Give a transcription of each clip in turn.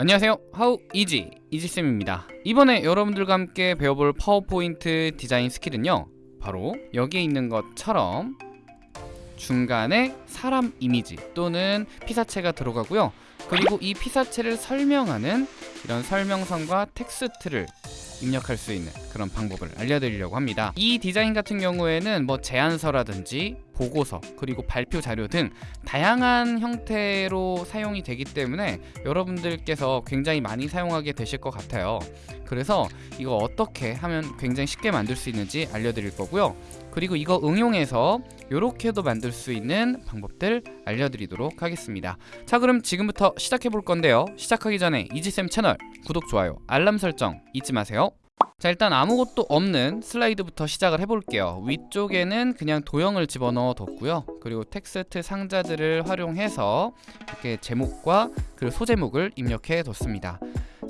안녕하세요. 하우 이지 이지쌤입니다. 이번에 여러분들과 함께 배워볼 파워포인트 디자인 skill은요 바로 여기에 있는 것처럼 중간에 사람 이미지 또는 피사체가 들어가고요. 그리고 이 피사체를 설명하는 이런 설명선과 텍스트를 입력할 수 있는 그런 방법을 알려드리려고 합니다. 이 디자인 같은 경우에는 뭐 제안서라든지 보고서 그리고 발표 자료 등 다양한 형태로 사용이 되기 때문에 여러분들께서 굉장히 많이 사용하게 되실 것 같아요. 그래서 이거 어떻게 하면 굉장히 쉽게 만들 수 있는지 알려드릴 거고요. 그리고 이거 응용해서 이렇게도 만들 수 있는 방법들 알려드리도록 하겠습니다. 자 그럼 지금부터 시작해 볼 건데요. 시작하기 전에 이지쌤 채널 구독, 좋아요, 알람 설정 잊지 마세요 자 일단 아무것도 없는 슬라이드부터 시작을 해볼게요. 위쪽에는 그냥 도형을 집어넣어 뒀고요. 그리고 텍스트 상자들을 활용해서 이렇게 제목과 그 소제목을 입력해 뒀습니다.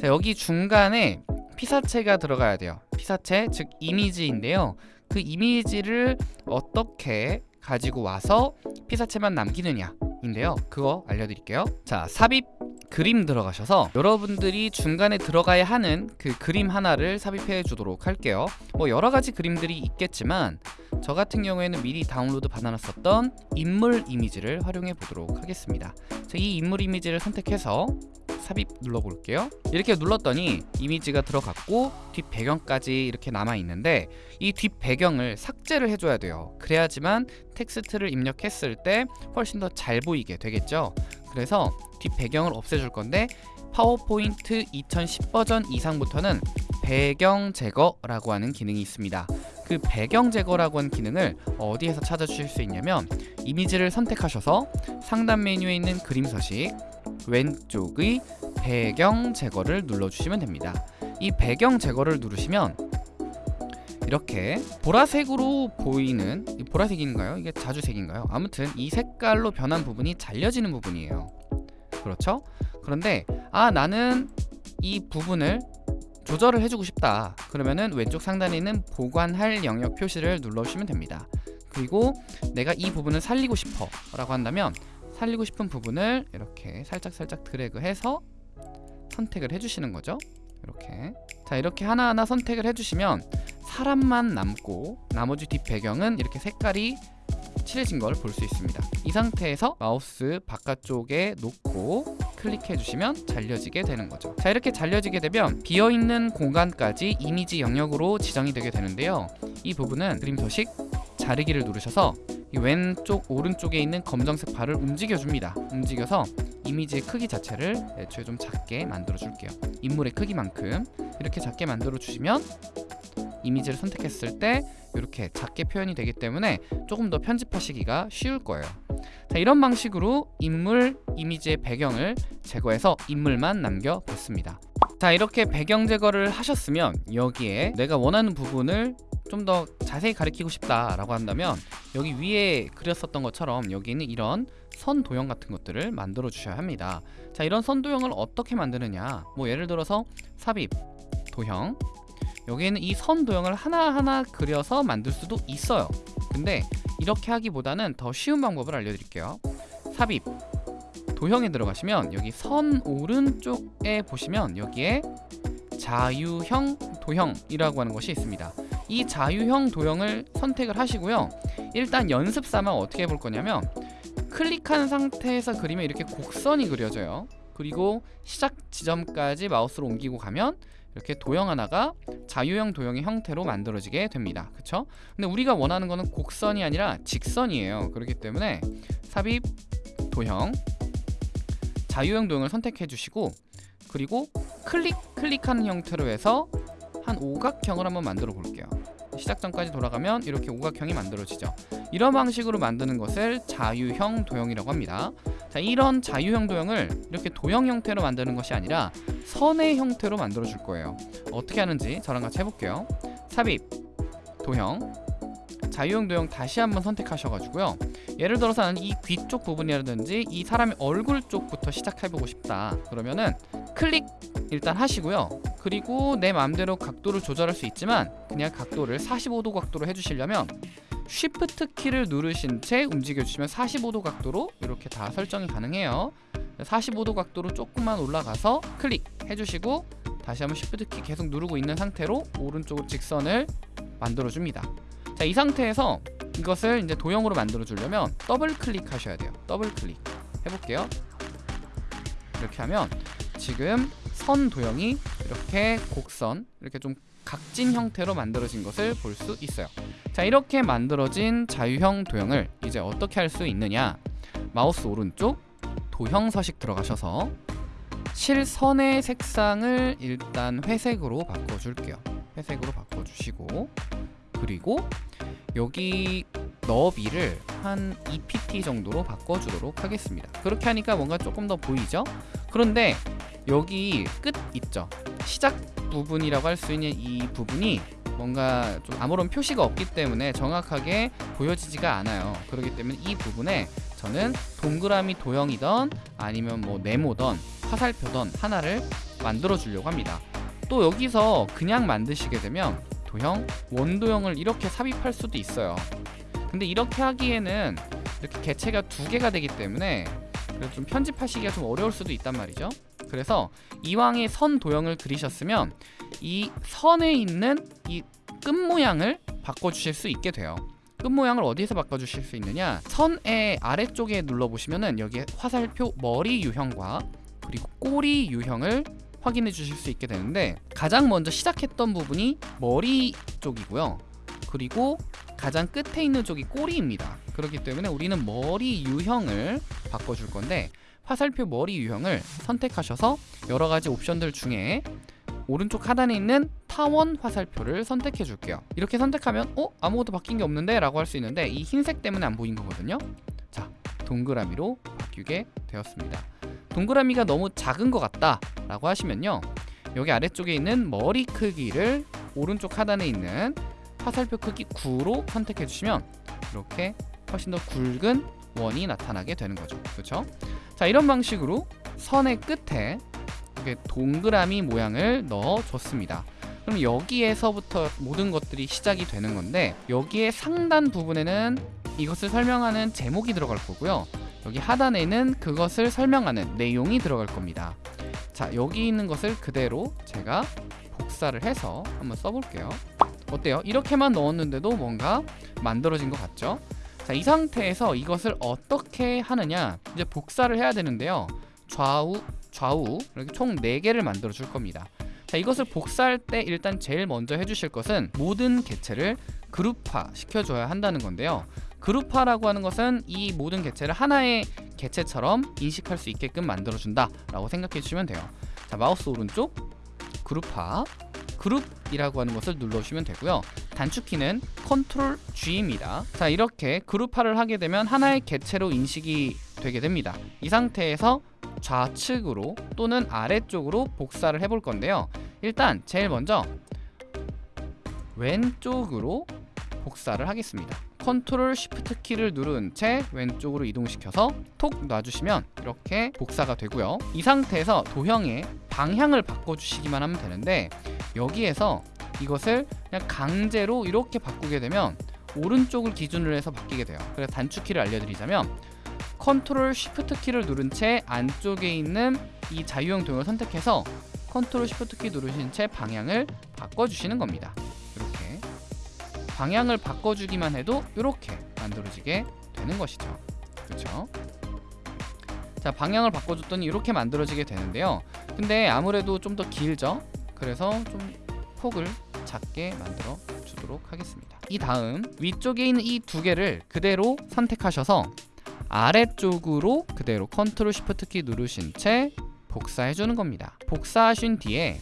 자 여기 중간에 피사체가 들어가야 돼요. 피사체 즉 이미지인데요. 그 이미지를 어떻게 가지고 와서 피사체만 남기느냐 인데요. 그거 알려드릴게요. 자 삽입 그림 들어가셔서 여러분들이 중간에 들어가야 하는 그 그림 하나를 삽입해 주도록 할게요. 뭐 여러가지 그림들이 있겠지만 저 같은 경우에는 미리 다운로드 받아놨었던 인물 이미지를 활용해 보도록 하겠습니다. 자, 이 인물 이미지를 선택해서 삽입 눌러볼게요. 이렇게 눌렀더니 이미지가 들어갔고 뒷 배경까지 이렇게 남아있는데 이 뒷 배경을 삭제를 해줘야 돼요. 그래야지만 텍스트를 입력했을 때 훨씬 더 잘 보이게 되겠죠? 그래서 뒷 배경을 없애줄 건데 파워포인트 2010 버전 이상부터는 배경 제거라고 하는 기능이 있습니다. 그 배경 제거라고 하는 기능을 어디에서 찾아주실 수 있냐면 이미지를 선택하셔서 상단 메뉴에 있는 그림 서식 왼쪽의 배경 제거를 눌러주시면 됩니다 이 배경 제거를 누르시면 이렇게 보라색으로 보이는 보라색인가요? 이게 자주색인가요? 아무튼 이 색깔로 변한 부분이 잘려지는 부분이에요 그렇죠? 그런데 아 나는 이 부분을 조절을 해주고 싶다 그러면은 왼쪽 상단에 있는 보관할 영역 표시를 눌러주시면 됩니다 그리고 내가 이 부분을 살리고 싶어 라고 한다면 살리고 싶은 부분을 이렇게 살짝살짝 드래그해서 선택을 해주시는 거죠. 이렇게. 자 이렇게 하나하나 선택을 해주시면 사람만 남고 나머지 뒷 배경은 이렇게 색깔이 칠해진 걸 볼 수 있습니다. 이 상태에서 마우스 바깥쪽에 놓고 클릭해 주시면 잘려지게 되는 거죠. 자 이렇게 잘려지게 되면 비어있는 공간까지 이미지 영역으로 지정이 되게 되는데요. 이 부분은 그림 서식 자르기를 누르셔서 이 왼쪽 오른쪽에 있는 검정색 발을 움직여 줍니다. 움직여서 이미지의 크기 자체를 애초에 좀 작게 만들어 줄게요. 인물의 크기만큼 이렇게 작게 만들어 주시면 이미지를 선택했을 때 이렇게 작게 표현이 되기 때문에 조금 더 편집하시기가 쉬울 거예요. 자 이런 방식으로 인물 이미지의 배경을 제거해서 인물만 남겨봤습니다 자 이렇게 배경 제거를 하셨으면 여기에 내가 원하는 부분을 좀 더 자세히 가리키고 싶다 라고 한다면 여기 위에 그렸었던 것처럼 여기는 이런 선 도형 같은 것들을 만들어 주셔야 합니다. 자 이런 선 도형을 어떻게 만드느냐? 뭐 예를 들어서 삽입 도형. 여기에는 이 선 도형을 하나하나 그려서 만들 수도 있어요. 근데 이렇게 하기보다는 더 쉬운 방법을 알려드릴게요. 삽입 도형에 들어가시면 여기 선 오른쪽에 보시면 여기에 자유형 도형이라고 하는 것이 있습니다. 이 자유형 도형을 선택을 하시고요. 일단 연습 삼아 어떻게 해볼 거냐면 클릭한 상태에서 그리면 이렇게 곡선이 그려져요. 그리고 시작 지점까지 마우스로 옮기고 가면 이렇게 도형 하나가 자유형 도형의 형태로 만들어지게 됩니다. 그쵸? 근데 우리가 원하는 거는 곡선이 아니라 직선이에요. 그렇기 때문에 삽입 도형 자유형 도형을 선택해 주시고 그리고 클릭 클릭하는 형태로 해서 한 오각형을 한번 만들어 볼게요. 시작점까지 돌아가면 이렇게 오각형이 만들어지죠. 이런 방식으로 만드는 것을 자유형 도형이라고 합니다. 자 이런 자유형 도형을 이렇게 도형 형태로 만드는 것이 아니라 선의 형태로 만들어 줄 거예요. 어떻게 하는지 저랑 같이 해볼게요. 삽입 도형 자유형 도형 다시 한번 선택하셔가지고요. 예를 들어서 나는 이 귀 쪽 부분이라든지 이 사람의 얼굴 쪽부터 시작해보고 싶다. 그러면은 클릭 일단 하시고요. 그리고 내 마음대로 각도를 조절할 수 있지만 그냥 각도를 45도 각도로 해주시려면 쉬프트 키를 누르신 채 움직여 주시면 45도 각도로 이렇게 다 설정이 가능해요. 45도 각도로 조금만 올라가서 클릭 해주시고 다시 한번 Shift 키 계속 누르고 있는 상태로 오른쪽으로 직선을 만들어 줍니다. 자, 이 상태에서 이것을 이제 도형으로 만들어 주려면 더블 클릭하셔야 돼요. 더블 클릭 해볼게요. 이렇게 하면 지금 선 도형이 이렇게 곡선 이렇게 좀 각진 형태로 만들어진 것을 볼 수 있어요. 자, 이렇게 만들어진 자유형 도형을 이제 어떻게 할 수 있느냐? 마우스 오른쪽 도형 서식 들어가셔서 실선의 색상을 일단 회색으로 바꿔줄게요. 회색으로 바꿔주시고 그리고 여기 너비를 한 2pt 정도로 바꿔주도록 하겠습니다. 그렇게 하니까 뭔가 조금 더 보이죠? 그런데 여기 끝 있죠? 시작 부분이라고 할 수 있는 이 부분이 뭔가 좀 아무런 표시가 없기 때문에 정확하게 보여지지가 않아요. 그렇기 때문에 이 부분에 저는 동그라미 도형이던 아니면 뭐 네모던 화살표던 하나를 만들어 주려고 합니다. 또 여기서 그냥 만드시게 되면 도형, 원도형을 이렇게 삽입할 수도 있어요. 근데 이렇게 하기에는 이렇게 개체가 두 개가 되기 때문에 좀 편집하시기가 좀 어려울 수도 있단 말이죠. 그래서 이왕에 선 도형을 그리셨으면 이 선에 있는 이 끝 모양을 바꿔주실 수 있게 돼요. 끝 모양을 어디에서 바꿔주실 수 있느냐? 선의 아래쪽에 눌러보시면은 여기에 화살표 머리 유형과 그리고 꼬리 유형을 확인해 주실 수 있게 되는데 가장 먼저 시작했던 부분이 머리 쪽이고요. 그리고 가장 끝에 있는 쪽이 꼬리입니다. 그렇기 때문에 우리는 머리 유형을 바꿔줄 건데 화살표 머리 유형을 선택하셔서 여러 가지 옵션들 중에 오른쪽 하단에 있는 타원 화살표를 선택해 줄게요. 이렇게 선택하면 어? 아무것도 바뀐 게 없는데? 라고 할 수 있는데 이 흰색 때문에 안 보인 거거든요. 자, 동그라미로 바뀌게 되었습니다. 동그라미가 너무 작은 것 같다 라고 하시면요. 여기 아래쪽에 있는 머리 크기를 오른쪽 하단에 있는 화살표 크기 9로 선택해 주시면 이렇게 훨씬 더 굵은 원이 나타나게 되는 거죠. 그렇죠? 자, 이런 방식으로 선의 끝에 이렇게 동그라미 모양을 넣어 줬습니다. 그럼 여기에서부터 모든 것들이 시작이 되는 건데 여기에 상단 부분에는 이것을 설명하는 제목이 들어갈 거고요. 여기 하단에는 그것을 설명하는 내용이 들어갈 겁니다. 자, 여기 있는 것을 그대로 제가 복사를 해서 한번 써볼게요. 어때요? 이렇게만 넣었는데도 뭔가 만들어진 것 같죠? 자, 이 상태에서 이것을 어떻게 하느냐? 이제 복사를 해야 되는데요. 좌우, 좌우 이렇게 총 4개를 만들어 줄 겁니다. 자, 이것을 복사할 때 일단 제일 먼저 해주실 것은 모든 개체를 그룹화 시켜줘야 한다는 건데요. 그룹화라고 하는 것은 이 모든 개체를 하나의 개체처럼 인식할 수 있게끔 만들어준다 라고 생각해 주시면 돼요. 자, 마우스 오른쪽 그룹화 그룹이라고 하는 것을 눌러주시면 되고요. 단축키는 컨트롤 G입니다. 자 이렇게 그룹화를 하게 되면 하나의 개체로 인식이 되게 됩니다. 이 상태에서 좌측으로 또는 아래쪽으로 복사를 해볼 건데요. 일단 제일 먼저 왼쪽으로 복사를 하겠습니다. 컨트롤 쉬프트 키를 누른 채 왼쪽으로 이동시켜서 톡 놔주시면 이렇게 복사가 되고요. 이 상태에서 도형의 방향을 바꿔주시기만 하면 되는데 여기에서 이것을 그냥 강제로 이렇게 바꾸게 되면 오른쪽을 기준으로 해서 바뀌게 돼요. 그래서 단축키를 알려드리자면 컨트롤 쉬프트 키를 누른 채 안쪽에 있는 이 자유형 도형을 선택해서 컨트롤 쉬프트 키 누르신 채 방향을 바꿔주시는 겁니다. 방향을 바꿔주기만 해도 이렇게 만들어지게 되는 것이죠. 그렇죠? 자 방향을 바꿔줬더니 이렇게 만들어지게 되는데요. 근데 아무래도 좀 더 길죠? 그래서 좀 폭을 작게 만들어 주도록 하겠습니다. 이 다음 위쪽에 있는 이 두 개를 그대로 선택하셔서 아래쪽으로 그대로 컨트롤 쉬프트 키 누르신 채 복사해 주는 겁니다. 복사하신 뒤에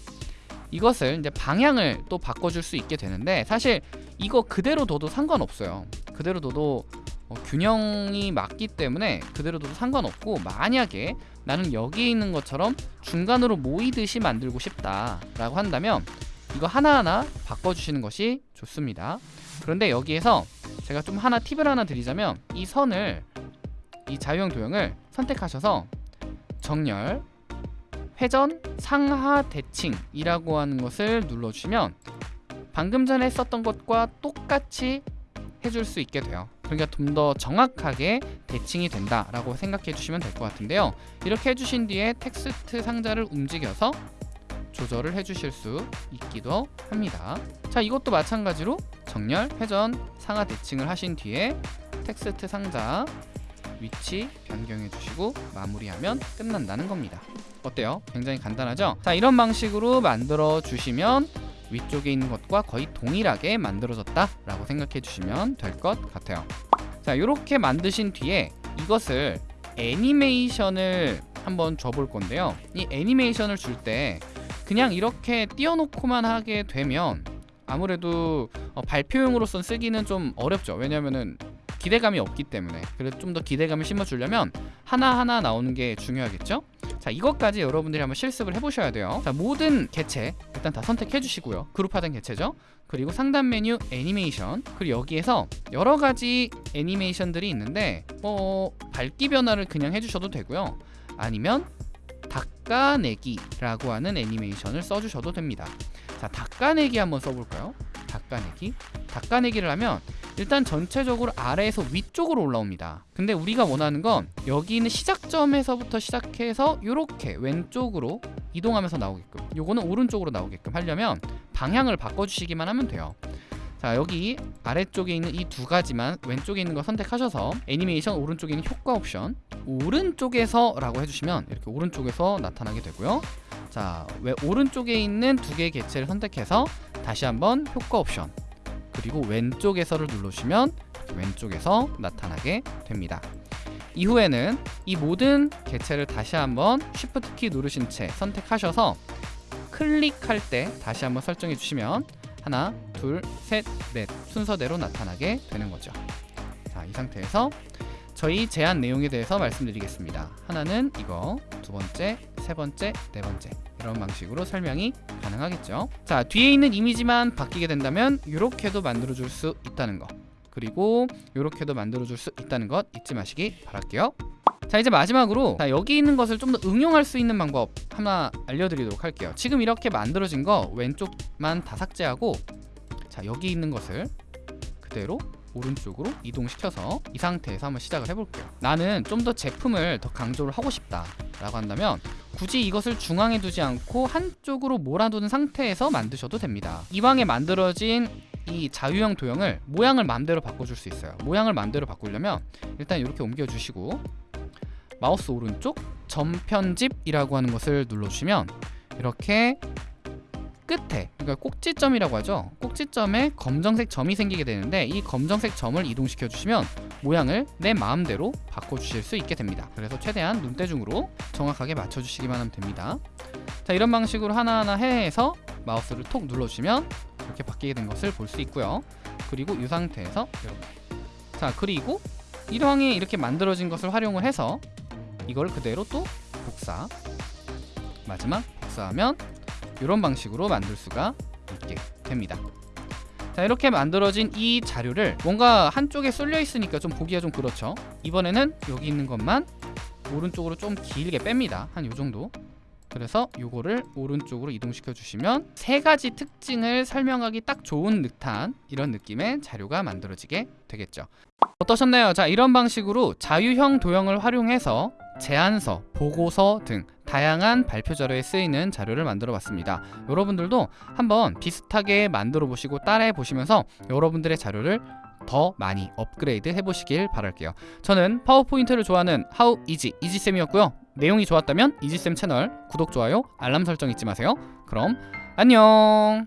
이것을 이제 방향을 또 바꿔줄 수 있게 되는데 사실 이거 그대로 둬도 상관없어요. 그대로 둬도 어, 균형이 맞기 때문에 그대로 둬도 상관없고 만약에 나는 여기에 있는 것처럼 중간으로 모이듯이 만들고 싶다 라고 한다면 이거 하나하나 바꿔주시는 것이 좋습니다. 그런데 여기에서 제가 좀 하나 팁을 하나 드리자면 이 선을 이 자유형 도형을 선택하셔서 정렬 회전 상하 대칭이라고 하는 것을 눌러주시면 방금 전에 했었던 것과 똑같이 해줄 수 있게 돼요. 그러니까 좀 더 정확하게 대칭이 된다라고 생각해 주시면 될 것 같은데요. 이렇게 해주신 뒤에 텍스트 상자를 움직여서 조절을 해주실 수 있기도 합니다. 자, 이것도 마찬가지로 정렬, 회전, 상하 대칭을 하신 뒤에 텍스트 상자 위치 변경해 주시고 마무리하면 끝난다는 겁니다. 어때요? 굉장히 간단하죠? 자, 이런 방식으로 만들어 주시면 위쪽에 있는 것과 거의 동일하게 만들어졌다 라고 생각해 주시면 될 것 같아요. 자, 이렇게 만드신 뒤에 이것을 애니메이션을 한번 줘볼 건데요. 이 애니메이션을 줄 때 그냥 이렇게 띄워놓고만 하게 되면 아무래도 어, 발표용으로선 쓰기는 좀 어렵죠. 왜냐면은 기대감이 없기 때문에 그래서 좀 더 기대감을 심어주려면 하나하나 나오는 게 중요하겠죠? 자 이것까지 여러분들이 한번 실습을 해보셔야 돼요. 자 모든 개체 일단 다 선택해 주시고요. 그룹화된 개체죠. 그리고 상단 메뉴 애니메이션. 그리고 여기에서 여러 가지 애니메이션들이 있는데 뭐 밝기 변화를 그냥 해주셔도 되고요. 아니면 닦아내기라고 하는 애니메이션을 써주셔도 됩니다. 자 닦아내기 한번 써볼까요? 닦아내기? 닦아내기를 하면 일단 전체적으로 아래에서 위쪽으로 올라옵니다. 근데 우리가 원하는 건 여기 있는 시작점에서부터 시작해서 이렇게 왼쪽으로 이동하면서 나오게끔 요거는 오른쪽으로 나오게끔 하려면 방향을 바꿔주시기만 하면 돼요 자 여기 아래쪽에 있는 이 두 가지만 왼쪽에 있는 거 선택하셔서 애니메이션 오른쪽에 있는 효과 옵션 오른쪽에서 라고 해주시면 이렇게 오른쪽에서 나타나게 되고요 자 왜 오른쪽에 있는 두 개의 개체를 선택해서 다시 한번 효과 옵션 그리고 왼쪽에서를 누르시면 왼쪽에서 나타나게 됩니다. 이후에는 이 모든 개체를 다시 한번 Shift 키 누르신 채 선택하셔서 클릭할 때 다시 한번 설정해 주시면 하나, 둘, 셋, 넷 순서대로 나타나게 되는 거죠. 자, 이 상태에서 저희 제한 내용에 대해서 말씀드리겠습니다. 하나는 이거, 두 번째, 세 번째, 네 번째 이런 방식으로 설명이 가능하겠죠. 자, 뒤에 있는 이미지만 바뀌게 된다면 이렇게도 만들어줄 수 있다는 거 그리고 이렇게도 만들어줄 수 있다는 것 잊지 마시기 바랄게요. 자 이제 마지막으로 자, 여기 있는 것을 좀 더 응용할 수 있는 방법 하나 알려드리도록 할게요. 지금 이렇게 만들어진 거 왼쪽만 다 삭제하고 자 여기 있는 것을 그대로 오른쪽으로 이동시켜서 이 상태에서 한번 시작을 해볼게요. 나는 좀 더 제품을 더 강조를 하고 싶다 라고 한다면 굳이 이것을 중앙에 두지 않고 한쪽으로 몰아두는 상태에서 만드셔도 됩니다. 이왕에 만들어진 이 자유형 도형을 모양을 마음대로 바꿔줄 수 있어요. 모양을 마음대로 바꾸려면 일단 이렇게 옮겨주시고 마우스 오른쪽 전편집이라고 하는 것을 눌러주시면 이렇게 끝에 그러니까 꼭지점이라고 하죠? 꼭지점에 검정색 점이 생기게 되는데 이 검정색 점을 이동시켜 주시면 모양을 내 마음대로 바꿔 주실 수 있게 됩니다. 그래서 최대한 눈대중으로 정확하게 맞춰 주시기만 하면 됩니다. 자 이런 방식으로 하나하나 해서 마우스를 톡 눌러주시면 이렇게 바뀌게 된 것을 볼 수 있고요. 그리고 이 상태에서 이렇게. 자 그리고 이왕에 이렇게 만들어진 것을 활용을 해서 이걸 그대로 또 복사 마지막 복사하면 이런 방식으로 만들 수가 있게 됩니다. 자 이렇게 만들어진 이 자료를 뭔가 한쪽에 쏠려 있으니까 좀 보기가 좀 그렇죠? 이번에는 여기 있는 것만 오른쪽으로 좀 길게 뺍니다. 한 요정도 그래서 요거를 오른쪽으로 이동시켜 주시면 세 가지 특징을 설명하기 딱 좋은 듯한 이런 느낌의 자료가 만들어지게 되겠죠 어떠셨나요? 자 이런 방식으로 자유형 도형을 활용해서 제안서, 보고서 등 다양한 발표 자료에 쓰이는 자료를 만들어 봤습니다. 여러분들도 한번 비슷하게 만들어 보시고 따라해 보시면서 여러분들의 자료를 더 많이 업그레이드 해보시길 바랄게요. 저는 파워포인트를 좋아하는 하우 이지 이지쌤이었고요. 내용이 좋았다면 이지쌤 채널 구독, 좋아요, 알람 설정 잊지 마세요. 그럼 안녕